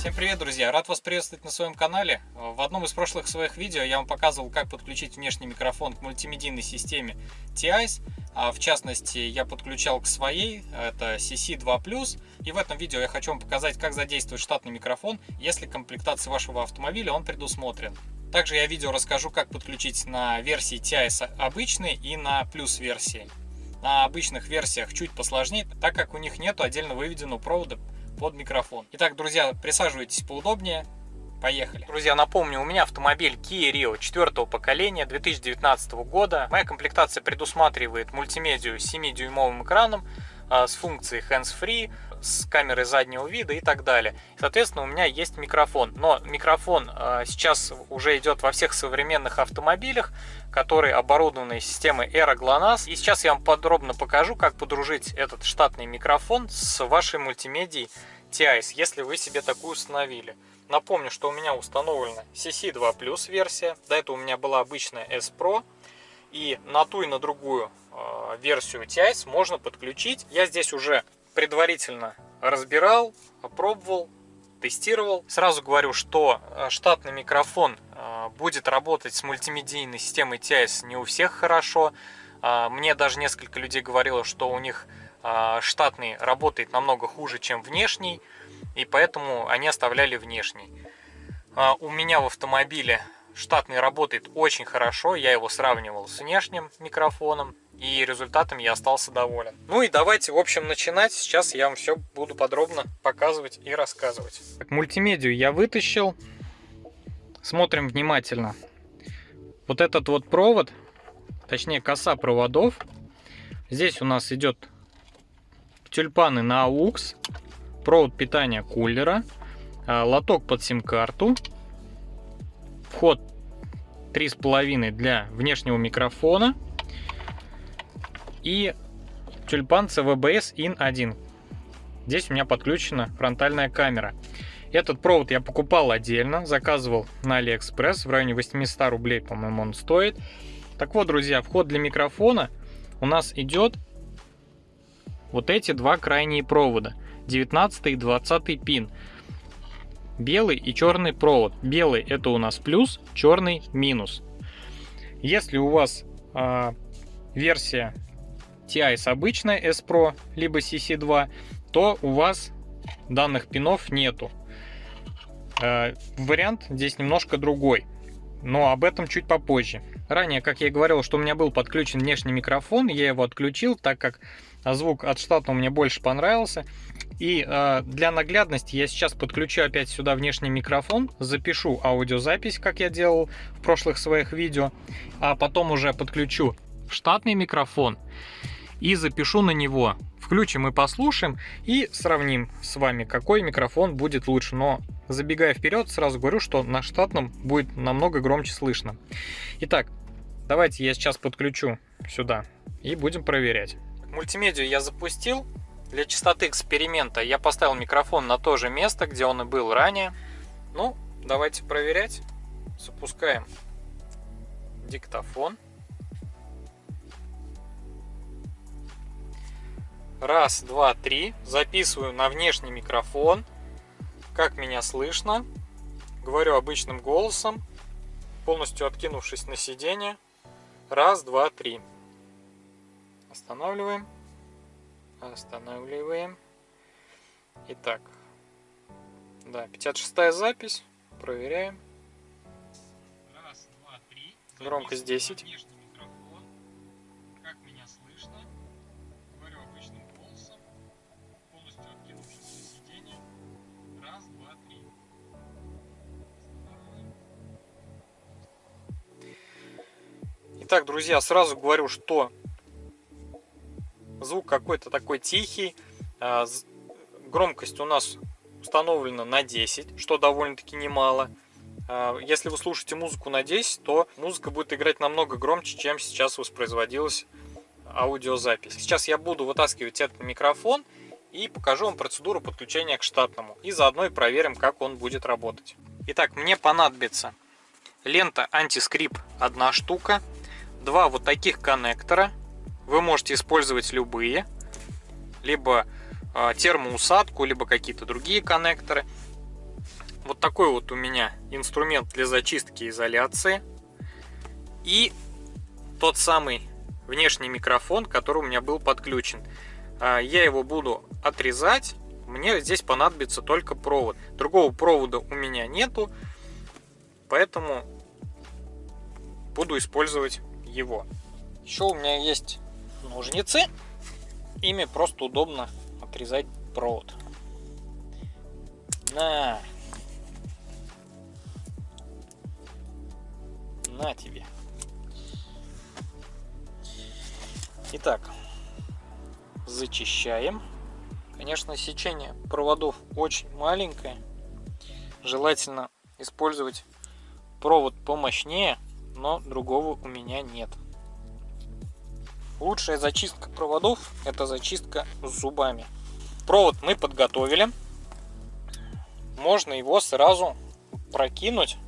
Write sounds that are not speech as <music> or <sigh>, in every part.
Всем привет, друзья! Рад вас приветствовать на своем канале. В одном из прошлых своих видео я вам показывал, как подключить внешний микрофон к мультимедийной системе TIS. А в частности, я подключал к своей, это CC2+. И в этом видео я хочу вам показать, как задействовать штатный микрофон, если комплектации вашего автомобиля он предусмотрен. Также я видео расскажу, как подключить на версии TIS обычной и на плюс версии. На обычных версиях чуть посложнее, так как у них нет отдельно выведенного провода под микрофон. Итак, друзья, присаживайтесь поудобнее. Поехали. Друзья, напомню, у меня автомобиль Kia Rio 4 поколения 2019 года. Моя комплектация предусматривает мультимедию с 7-дюймовым экраном а, с функцией hands-free, с камерой заднего вида и так далее. Соответственно, у меня есть микрофон. Но микрофон а, сейчас уже идет во всех современных автомобилях, которые оборудованы системой Era GLONASS. И сейчас я вам подробно покажу, как подружить этот штатный микрофон с вашей мультимедией TIS, если вы себе такую установили. Напомню, что у меня установлена CC2 Plus версия. До этого у меня была обычная S Pro. И на ту и на другую э, версию TIS можно подключить. Я здесь уже предварительно разбирал, опробовал, тестировал. Сразу говорю, что э, штатный микрофон э, будет работать с мультимедийной системой TIS не у всех хорошо. Э, мне даже несколько людей говорило, что у них штатный работает намного хуже, чем внешний, и поэтому они оставляли внешний. У меня в автомобиле штатный работает очень хорошо, я его сравнивал с внешним микрофоном, и результатом я остался доволен. Ну и давайте, в общем, начинать. Сейчас я вам все буду подробно показывать и рассказывать. Так, мультимедию я вытащил. Смотрим внимательно. Вот этот вот провод, точнее коса проводов. Здесь у нас идет тюльпаны на AUX, провод питания кулера, а, лоток под сим-карту, вход 3,5 для внешнего микрофона, и тюльпан CVBS IN 1. Здесь у меня подключена фронтальная камера. Этот провод я покупал отдельно, заказывал на AliExpress, в районе 800 рублей, по-моему, он стоит. Так вот, друзья, вход для микрофона у нас идет вот эти два крайние провода, 19 и 20 пин. Белый и черный провод. Белый это у нас плюс, черный минус. Если у вас э, версия TIS обычная S Pro, либо CC2, то у вас данных пинов нету. Э, вариант здесь немножко другой, но об этом чуть попозже. Ранее, как я и говорил, что у меня был подключен внешний микрофон, я его отключил, так как звук от штатного мне больше понравился. И э, для наглядности я сейчас подключу опять сюда внешний микрофон, запишу аудиозапись, как я делал в прошлых своих видео, а потом уже подключу штатный микрофон и запишу на него. Включим и послушаем и сравним с вами, какой микрофон будет лучше. Но забегая вперед, сразу говорю, что на штатном будет намного громче слышно. Итак, давайте я сейчас подключу сюда и будем проверять. Мультимедию я запустил. Для частоты эксперимента я поставил микрофон на то же место, где он и был ранее. Ну, давайте проверять. Запускаем диктофон. Раз, два, три. Записываю на внешний микрофон. Как меня слышно. Говорю обычным голосом, полностью откинувшись на сиденье. Раз, два, три. Останавливаем. Останавливаем. Итак. Да, 56 запись. Проверяем. Раз, два, три. Громкость 10. Итак, друзья, сразу говорю, что звук какой-то такой тихий. А, громкость у нас установлена на 10, что довольно-таки немало. А, если вы слушаете музыку на 10, то музыка будет играть намного громче, чем сейчас воспроизводилась аудиозапись. Сейчас я буду вытаскивать этот микрофон и покажу вам процедуру подключения к штатному. И заодно и проверим, как он будет работать. Итак, мне понадобится лента антискрип одна штука, два вот таких коннектора. Вы можете использовать любые, либо э, термоусадку, либо какие-то другие коннекторы. вот такой вот у меня инструмент для зачистки изоляции. И тот самый внешний микрофон, который у меня был подключен. А, я его буду отрезать. Мне здесь понадобится только провод. Другого провода у меня нету. Поэтому буду использовать его. Еще у меня есть ножницы. Ими просто удобно отрезать провод. На. На тебе. Итак, зачищаем. Конечно, сечение проводов очень маленькое. Желательно использовать провод помощнее, но другого у меня нет. Лучшая зачистка проводов это зачистка зубами. Провод мы подготовили. Можно его сразу прокинуть.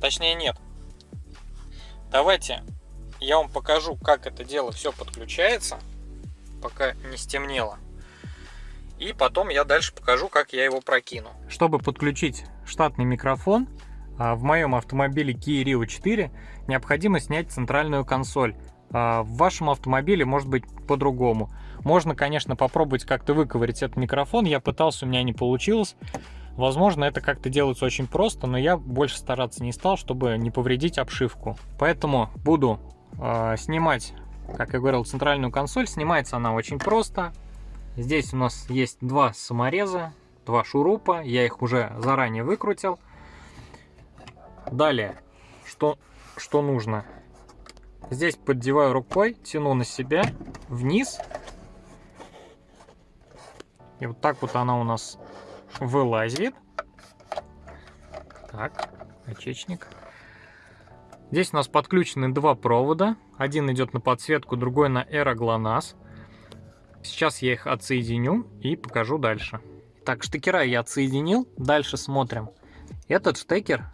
Точнее нет. Давайте я вам покажу, как это дело все подключается, пока не стемнело. И потом я дальше покажу, как я его прокину. Чтобы подключить штатный микрофон, в моем автомобиле Kia Rio 4 необходимо снять центральную консоль. А, в вашем автомобиле может быть по-другому. Можно, конечно, попробовать как-то выковырять этот микрофон. Я пытался, у меня не получилось. Возможно, это как-то делается очень просто, но я больше стараться не стал, чтобы не повредить обшивку. Поэтому буду э, снимать, как я говорил, центральную консоль. Снимается она очень просто. Здесь у нас есть два самореза, два шурупа. Я их уже заранее выкрутил. Далее, что, что нужно? Здесь поддеваю рукой, тяну на себя, вниз. И вот так вот она у нас вылазит. Так, очечник. Здесь у нас подключены два провода. Один идет на подсветку, другой на аэроглонасс. Сейчас я их отсоединю и покажу дальше. Так, штекера я отсоединил. Дальше смотрим. Этот штекер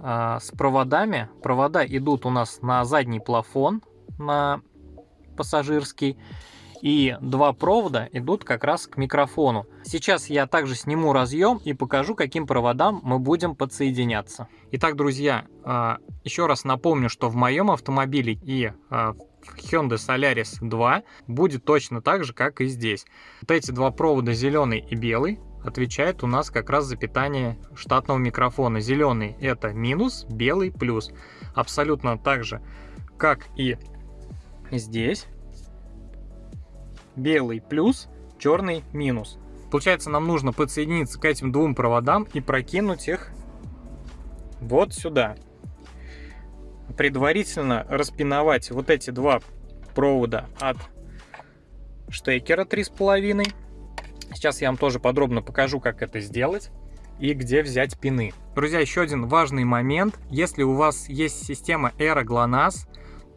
э, с проводами. Провода идут у нас на задний плафон, на пассажирский и два провода идут как раз к микрофону. Сейчас я также сниму разъем и покажу, каким проводам мы будем подсоединяться. Итак, друзья, а, еще раз напомню, что в моем автомобиле и а, в Hyundai Solaris 2 будет точно так же, как и здесь. Вот эти два провода, зеленый и белый, отвечает у нас как раз за питание штатного микрофона. Зеленый это минус, белый плюс. Абсолютно так же, как и здесь белый плюс, черный минус. Получается, нам нужно подсоединиться к этим двум проводам и прокинуть их вот сюда. Предварительно распиновать вот эти два провода от штекера 3,5. Сейчас я вам тоже подробно покажу, как это сделать и где взять пины. Друзья, еще один важный момент. Если у вас есть система Aero GLONASS,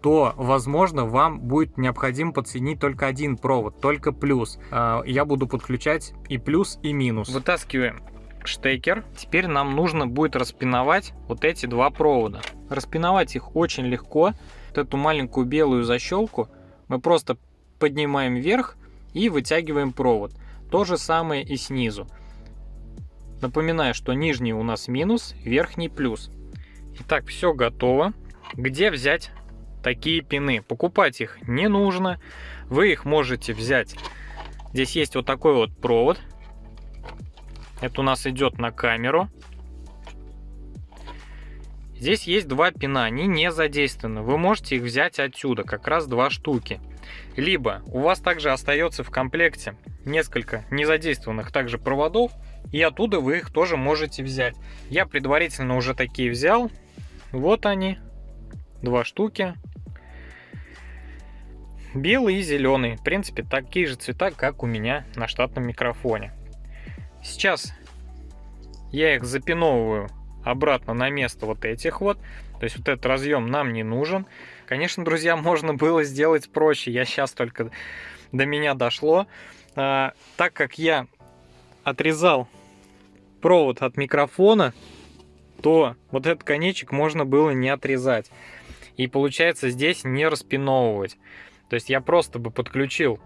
то, возможно, вам будет необходимо подсоединить только один провод, только плюс. А, я буду подключать и плюс, и минус. Вытаскиваем штекер. Теперь нам нужно будет распиновать вот эти два провода. Распиновать их очень легко. Вот эту маленькую белую защелку мы просто поднимаем вверх и вытягиваем провод. То же самое и снизу. Напоминаю, что нижний у нас минус, верхний плюс. Итак, все готово. Где взять такие пины. Покупать их не нужно. Вы их можете взять. Здесь есть вот такой вот провод. Это у нас идет на камеру. Здесь есть два пина, они не задействованы. Вы можете их взять отсюда, как раз два штуки. Либо у вас также остается в комплекте несколько незадействованных также проводов, и оттуда вы их тоже можете взять. Я предварительно уже такие взял. Вот они, два штуки. Белый и зеленый. В принципе, такие же цвета, как у меня на штатном микрофоне. Сейчас я их запиновываю обратно на место вот этих вот. То есть вот этот разъем нам не нужен. Конечно, друзья, <laughs> можно было сделать проще. Я сейчас только до меня дошло. А, так как я отрезал провод от микрофона, то вот этот конечек можно было не отрезать. И получается здесь не распиновывать. То есть я просто бы подключил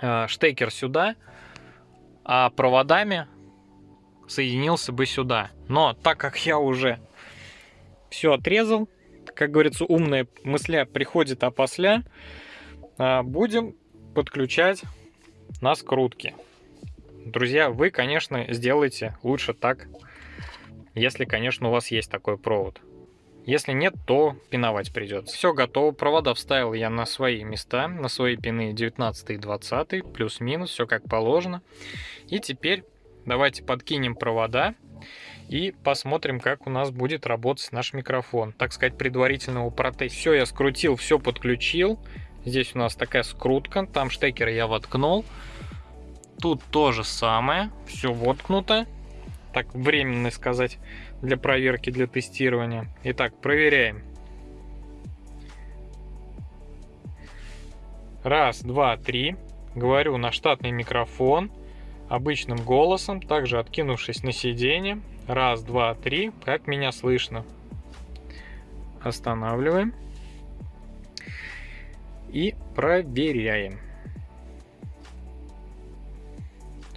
э, штекер сюда, а проводами соединился бы сюда. Но так как я уже все отрезал, как говорится, умная мысля приходит опосля, а, будем подключать на скрутки. Друзья, вы, конечно, сделайте лучше так, если, конечно, у вас есть такой провод. Если нет, то пиновать придется. Все готово. Провода вставил я на свои места, на свои пины 19 и 20, плюс-минус, все как положено. И теперь давайте подкинем провода и посмотрим, как у нас будет работать наш микрофон. Так сказать, предварительного протеста. Все я скрутил, все подключил. Здесь у нас такая скрутка, там штекер я воткнул. Тут то же самое, все воткнуто. Так, временно сказать для проверки, для тестирования. Итак, проверяем. Раз, два, три. Говорю на штатный микрофон обычным голосом, также откинувшись на сиденье. Раз, два, три. Как меня слышно? Останавливаем. И проверяем.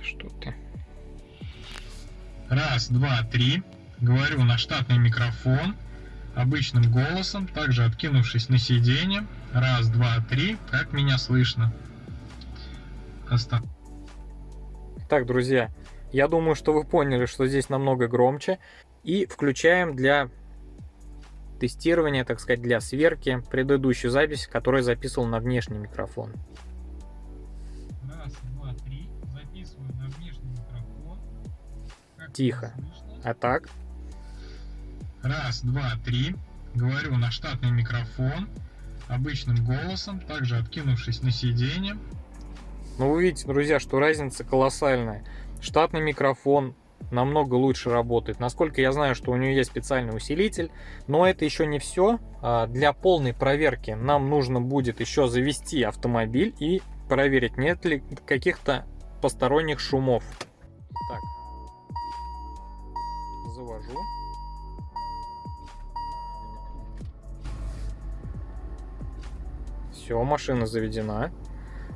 Что ты? Раз, два, три. Говорю на штатный микрофон обычным голосом, также откинувшись на сиденье. Раз, два, три. Как меня слышно? Оста... Так, друзья, я думаю, что вы поняли, что здесь намного громче. И включаем для тестирования, так сказать, для сверки предыдущую запись, которую я записывал на внешний микрофон. Раз, Тихо. А так? Раз, два, три. Говорю на штатный микрофон обычным голосом, также откинувшись на сиденье. Ну, вы видите, друзья, что разница колоссальная. Штатный микрофон намного лучше работает. Насколько я знаю, что у нее есть специальный усилитель, но это еще не все. А, для полной проверки нам нужно будет еще завести автомобиль и проверить, нет ли каких-то посторонних шумов. Так, завожу. Все, машина заведена.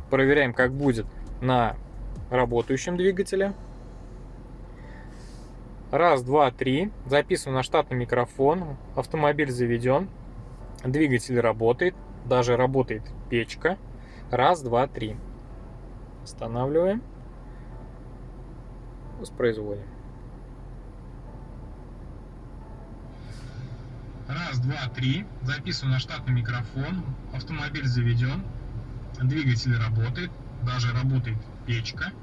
Проверяем, как будет на работающем двигателе. Раз, два, три. Записываю на штатный микрофон. Автомобиль заведен. Двигатель работает. Даже работает печка. Раз, два, три. Останавливаем. Воспроизводим. Раз, два, три. Записываю на штатный микрофон. Автомобиль заведен. Двигатель работает. Даже работает печка.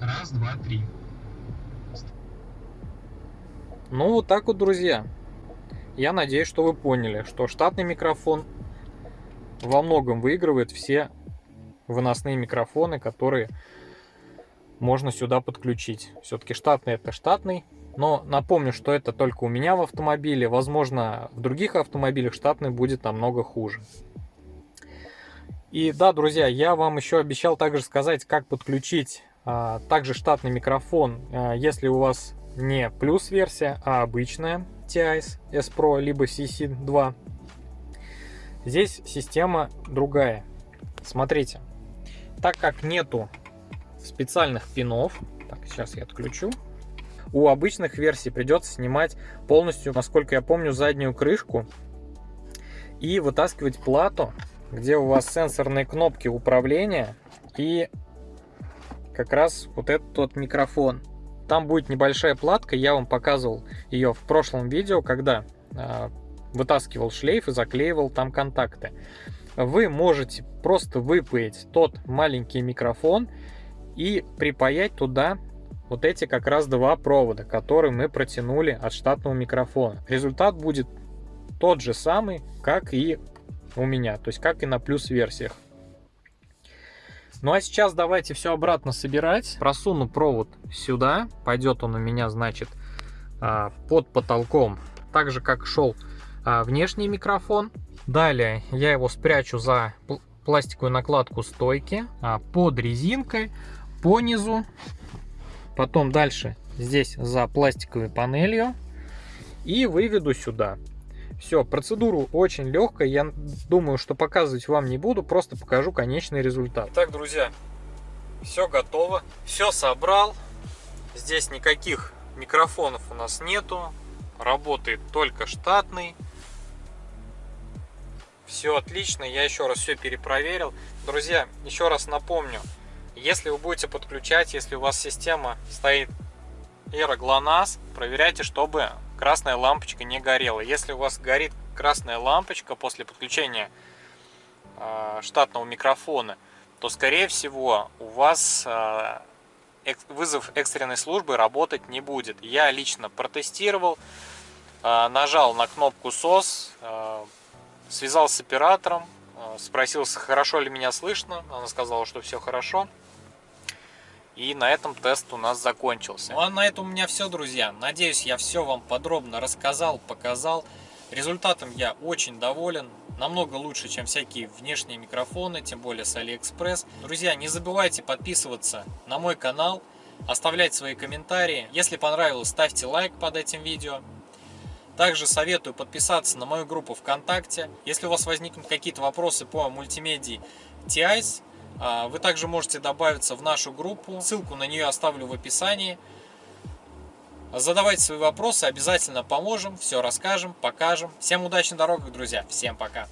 Раз, два, три. Ну, вот так вот, друзья. Я надеюсь, что вы поняли, что штатный микрофон во многом выигрывает все выносные микрофоны, которые можно сюда подключить. Все-таки штатный это штатный, но напомню, что это только у меня в автомобиле. Возможно, в других автомобилях штатный будет намного хуже. И да, друзья, я вам еще обещал также сказать, как подключить а, также штатный микрофон, а, если у вас не плюс версия, а обычная TIS S Pro либо CC2. Здесь система другая. Смотрите, так как нету специальных пинов, так, сейчас я отключу, у обычных версий придется снимать полностью, насколько я помню, заднюю крышку и вытаскивать плату, где у вас сенсорные кнопки управления и как раз вот этот вот микрофон. Там будет небольшая платка, я вам показывал ее в прошлом видео, когда э, вытаскивал шлейф и заклеивал там контакты. Вы можете просто выпаять тот маленький микрофон и припаять туда вот эти как раз два провода, которые мы протянули от штатного микрофона. Результат будет тот же самый, как и у меня, то есть как и на плюс версиях. Ну а сейчас давайте все обратно собирать. Просуну провод сюда, пойдет он у меня, значит, а, под потолком, так же как шел а, внешний микрофон. Далее я его спрячу за пластиковую накладку стойки а, под резинкой по низу Потом дальше здесь за пластиковой панелью. И выведу сюда. Все, процедуру очень легкая. Я думаю, что показывать вам не буду. Просто покажу конечный результат. Так, друзья, все готово. Все собрал. Здесь никаких Микрофонов у нас нету. Работает только штатный. Все отлично, я еще раз все перепроверил. Друзья, еще раз напомню, если вы будете подключать, если у вас система стоит Era GLONASS, проверяйте, чтобы красная лампочка не горела. Если у вас горит красная лампочка после подключения э, штатного микрофона, то скорее всего у вас э, вызов экстренной службы работать не будет. Я лично протестировал, э, нажал на кнопку SOS, э, связался с оператором, э, спросил, хорошо ли меня слышно. Она сказала, что все хорошо. И на этом тест у нас закончился. Ну а на этом у меня все, друзья. Надеюсь, я все вам подробно рассказал, показал. Результатом я очень доволен. Намного лучше, чем всякие внешние микрофоны, тем более с AliExpress. Друзья, не забывайте подписываться на мой канал, оставлять свои комментарии. Если понравилось, ставьте лайк под этим видео. Также советую подписаться на мою группу ВКонтакте. Если у вас возникнут какие-то вопросы по мультимедии TIS, вы также можете добавиться в нашу группу. Ссылку на нее оставлю в описании. Задавайте свои вопросы, обязательно поможем, все расскажем, покажем. Всем удачной дороги, друзья. Всем пока.